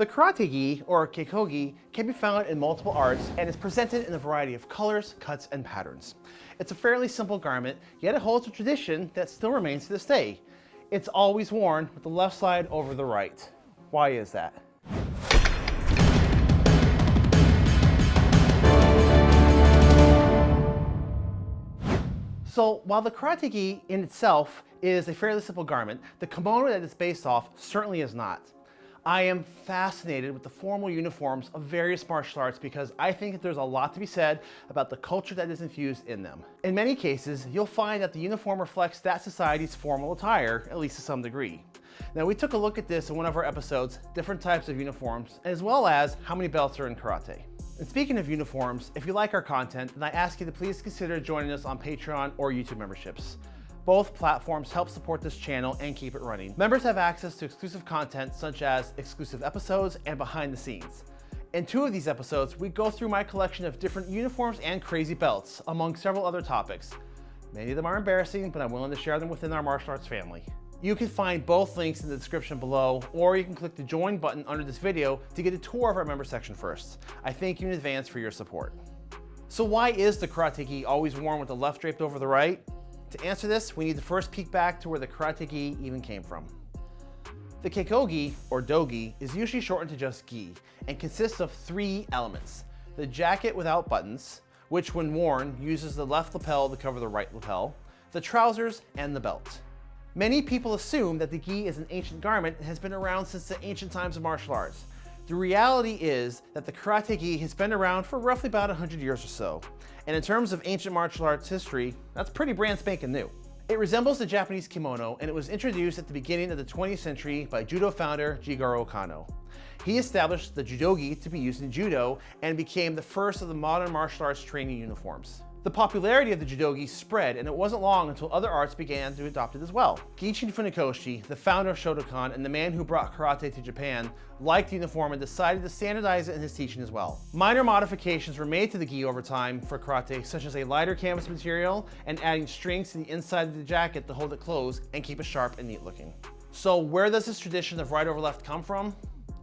The karate gi, or keikogi, can be found in multiple arts and is presented in a variety of colors, cuts, and patterns. It's a fairly simple garment, yet it holds a tradition that still remains to this day. It's always worn with the left side over the right. Why is that? So while the karate gi in itself is a fairly simple garment, the kimono that it's based off certainly is not. I am fascinated with the formal uniforms of various martial arts because I think that there's a lot to be said about the culture that is infused in them. In many cases, you'll find that the uniform reflects that society's formal attire, at least to some degree. Now we took a look at this in one of our episodes, different types of uniforms, as well as how many belts are in karate. And speaking of uniforms, if you like our content, then I ask you to please consider joining us on Patreon or YouTube memberships. Both platforms help support this channel and keep it running. Members have access to exclusive content such as exclusive episodes and behind the scenes. In two of these episodes, we go through my collection of different uniforms and crazy belts, among several other topics. Many of them are embarrassing, but I'm willing to share them within our martial arts family. You can find both links in the description below, or you can click the join button under this video to get a tour of our member section first. I thank you in advance for your support. So why is the karate gi always worn with the left draped over the right? To answer this, we need to first peek back to where the karate gi even came from. The keikogi, or dogi, is usually shortened to just gi and consists of three elements. The jacket without buttons, which when worn uses the left lapel to cover the right lapel, the trousers, and the belt. Many people assume that the gi is an ancient garment and has been around since the ancient times of martial arts. The reality is that the karate gi has been around for roughly about 100 years or so. And in terms of ancient martial arts history, that's pretty brand spanking new. It resembles the Japanese kimono and it was introduced at the beginning of the 20th century by judo founder Jigoro Kano. He established the judogi to be used in judo and became the first of the modern martial arts training uniforms. The popularity of the judogi spread, and it wasn't long until other arts began to adopt it as well. Gichin Funakoshi, the founder of Shotokan and the man who brought karate to Japan, liked the uniform and decided to standardize it in his teaching as well. Minor modifications were made to the gi over time for karate, such as a lighter canvas material and adding strings to the inside of the jacket to hold it closed and keep it sharp and neat looking. So where does this tradition of right over left come from?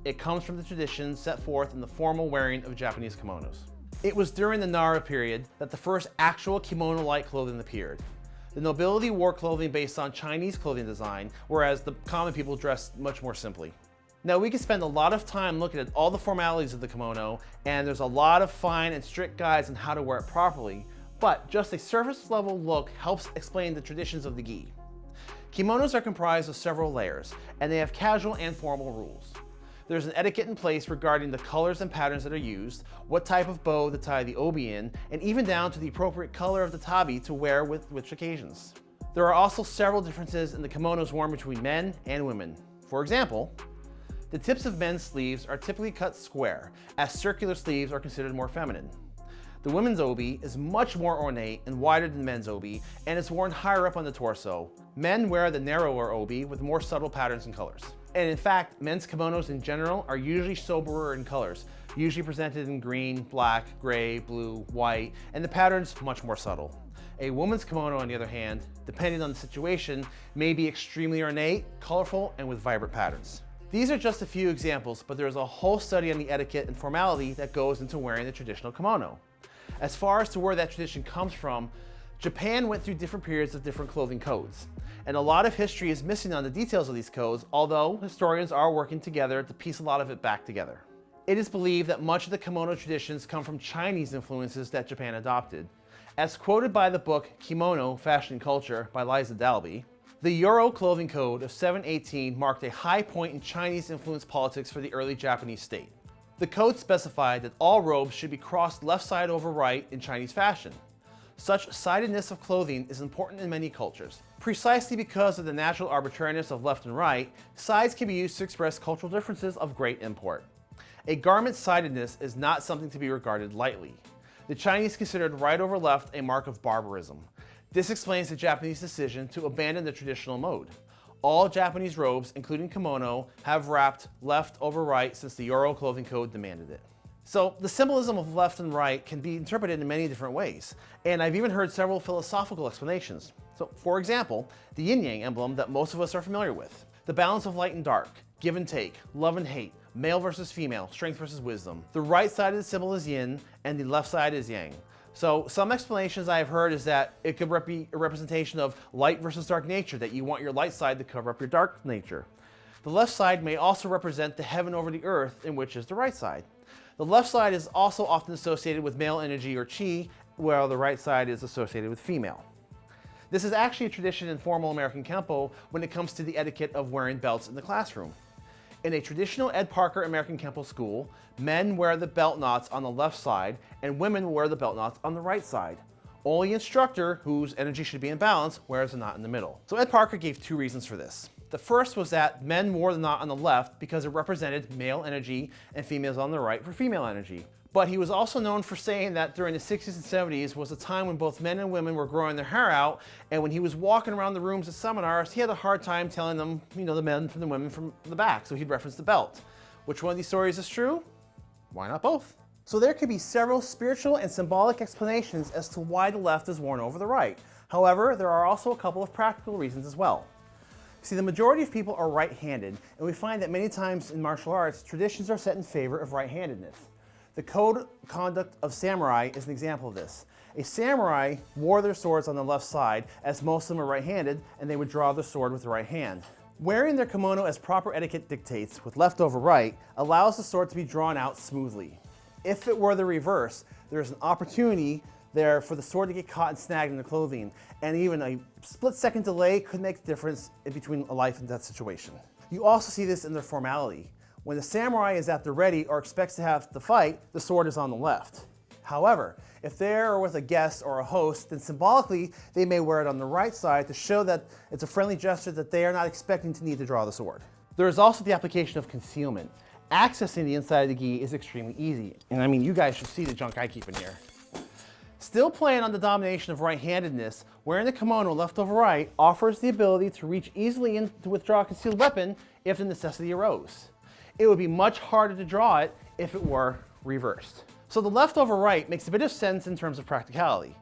It comes from the tradition set forth in the formal wearing of Japanese kimonos. It was during the Nara period that the first actual kimono-like clothing appeared. The nobility wore clothing based on Chinese clothing design, whereas the common people dressed much more simply. Now we could spend a lot of time looking at all the formalities of the kimono, and there's a lot of fine and strict guides on how to wear it properly, but just a surface level look helps explain the traditions of the gi. Kimonos are comprised of several layers, and they have casual and formal rules. There's an etiquette in place regarding the colors and patterns that are used, what type of bow to tie the obi in, and even down to the appropriate color of the tabi to wear with which occasions. There are also several differences in the kimonos worn between men and women. For example, the tips of men's sleeves are typically cut square, as circular sleeves are considered more feminine. The women's obi is much more ornate and wider than men's obi, and is worn higher up on the torso. Men wear the narrower obi with more subtle patterns and colors. And in fact, men's kimonos in general are usually soberer in colors, usually presented in green, black, gray, blue, white, and the pattern's much more subtle. A woman's kimono, on the other hand, depending on the situation, may be extremely ornate, colorful, and with vibrant patterns. These are just a few examples, but there's a whole study on the etiquette and formality that goes into wearing the traditional kimono. As far as to where that tradition comes from, Japan went through different periods of different clothing codes and a lot of history is missing on the details of these codes, although historians are working together to piece a lot of it back together. It is believed that much of the kimono traditions come from Chinese influences that Japan adopted. As quoted by the book Kimono, Fashion Culture by Liza Dalby, the Yoro clothing code of 718 marked a high point in Chinese influenced politics for the early Japanese state. The code specified that all robes should be crossed left side over right in Chinese fashion. Such sidedness of clothing is important in many cultures. Precisely because of the natural arbitrariness of left and right, sides can be used to express cultural differences of great import. A garment's sidedness is not something to be regarded lightly. The Chinese considered right over left a mark of barbarism. This explains the Japanese decision to abandon the traditional mode. All Japanese robes, including kimono, have wrapped left over right since the Yoro clothing code demanded it. So the symbolism of left and right can be interpreted in many different ways, and I've even heard several philosophical explanations. So for example, the yin-yang emblem that most of us are familiar with, the balance of light and dark, give and take, love and hate, male versus female, strength versus wisdom. The right side of the symbol is yin and the left side is yang. So some explanations I've heard is that it could be a representation of light versus dark nature, that you want your light side to cover up your dark nature. The left side may also represent the heaven over the earth, in which is the right side. The left side is also often associated with male energy or chi, while the right side is associated with female. This is actually a tradition in formal American Kenpo when it comes to the etiquette of wearing belts in the classroom. In a traditional Ed Parker American Kenpo school, men wear the belt knots on the left side and women wear the belt knots on the right side. Only instructor, whose energy should be in balance, wears the knot in the middle. So Ed Parker gave two reasons for this. The first was that men wore the knot on the left because it represented male energy and females on the right for female energy. But he was also known for saying that during the 60s and 70s was a time when both men and women were growing their hair out, and when he was walking around the rooms at seminars, he had a hard time telling them, you know, the men from the women from the back, so he'd reference the belt. Which one of these stories is true? Why not both? So there could be several spiritual and symbolic explanations as to why the left is worn over the right. However, there are also a couple of practical reasons as well. See, the majority of people are right-handed, and we find that many times in martial arts, traditions are set in favor of right-handedness. The code conduct of samurai is an example of this. A samurai wore their swords on the left side, as most of them are right-handed, and they would draw the sword with the right hand. Wearing their kimono as proper etiquette dictates, with left over right, allows the sword to be drawn out smoothly. If it were the reverse, there's an opportunity there for the sword to get caught and snagged in the clothing, and even a split second delay could make the difference in between a life and death situation. You also see this in their formality. When the samurai is at the ready or expects to have the fight, the sword is on the left. However, if they're with a guest or a host, then symbolically they may wear it on the right side to show that it's a friendly gesture that they are not expecting to need to draw the sword. There is also the application of concealment. Accessing the inside of the gi is extremely easy. And I mean, you guys should see the junk I keep in here. Still playing on the domination of right-handedness, wearing the kimono left over right offers the ability to reach easily in to withdraw a concealed weapon if the necessity arose it would be much harder to draw it if it were reversed. So the left over right makes a bit of sense in terms of practicality.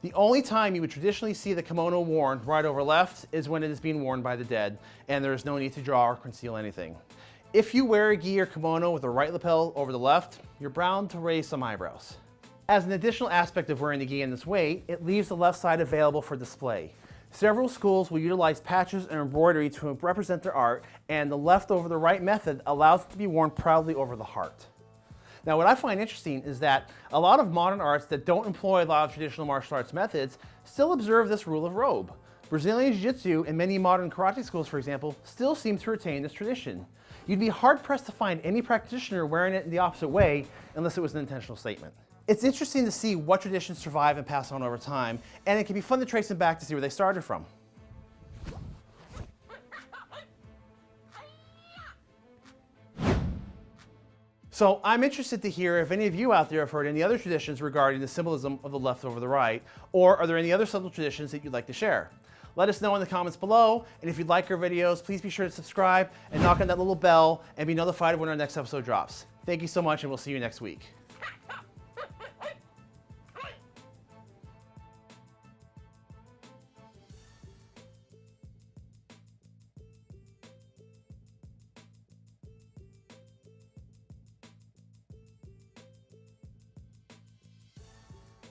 The only time you would traditionally see the kimono worn right over left is when it is being worn by the dead, and there is no need to draw or conceal anything. If you wear a gi or kimono with the right lapel over the left, you're bound to raise some eyebrows. As an additional aspect of wearing the gi in this way, it leaves the left side available for display. Several schools will utilize patches and embroidery to represent their art, and the left over the right method allows it to be worn proudly over the heart. Now what I find interesting is that a lot of modern arts that don't employ a lot of traditional martial arts methods still observe this rule of robe. Brazilian Jiu-Jitsu and many modern karate schools, for example, still seem to retain this tradition. You'd be hard-pressed to find any practitioner wearing it in the opposite way unless it was an intentional statement. It's interesting to see what traditions survive and pass on over time, and it can be fun to trace them back to see where they started from. So I'm interested to hear if any of you out there have heard any other traditions regarding the symbolism of the left over the right, or are there any other subtle traditions that you'd like to share? Let us know in the comments below, and if you'd like our videos, please be sure to subscribe and knock on that little bell and be notified when our next episode drops. Thank you so much, and we'll see you next week.